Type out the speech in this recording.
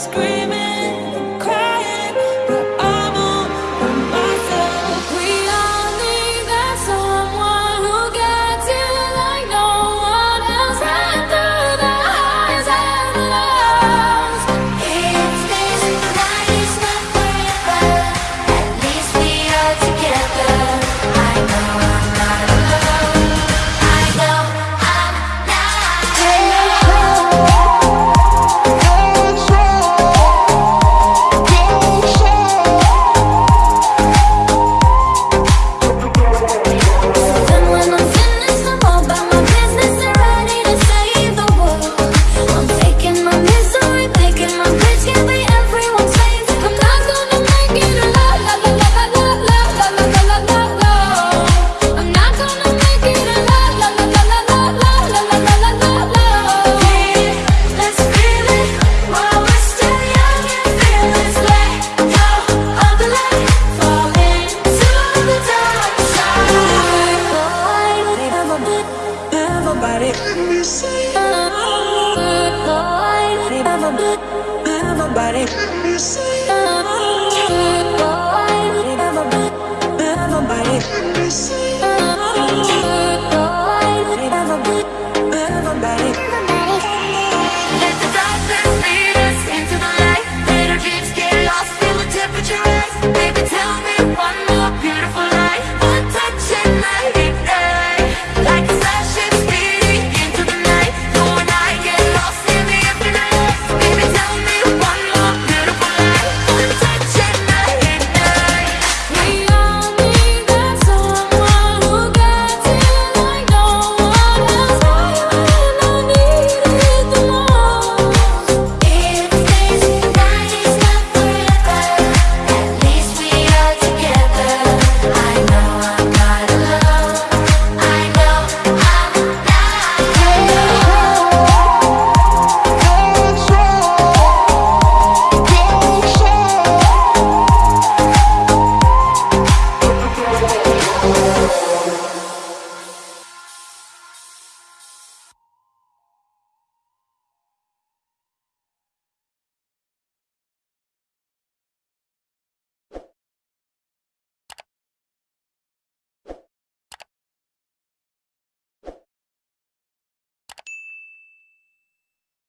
scream. Everybody, Let me see. Have a Everybody, Let me see.